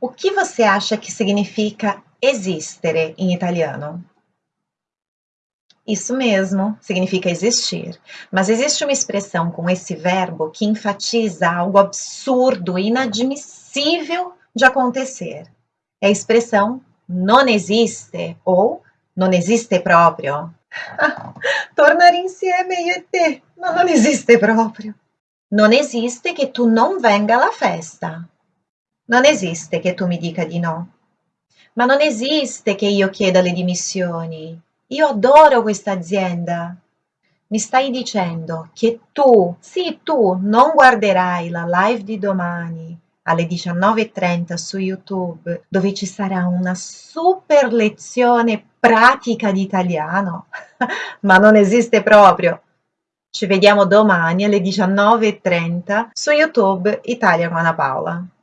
O que você acha que significa existere em italiano? Isso mesmo, significa existir. Mas existe uma expressão com esse verbo que enfatiza algo absurdo, inadmissível de acontecer. É a expressão non esiste ou non esiste proprio. tornare insieme io e te, ma non esiste proprio. Non esiste che tu non venga alla festa. Non esiste che tu mi dica di no. Ma non esiste che io chieda le dimissioni. Io adoro questa azienda. Mi stai dicendo che tu, sì tu, non guarderai la live di domani alle 19.30 su YouTube dove ci sarà una super lezione pratica di italiano? Ma non esiste proprio. Ci vediamo domani alle 19.30 su YouTube Italia Paola.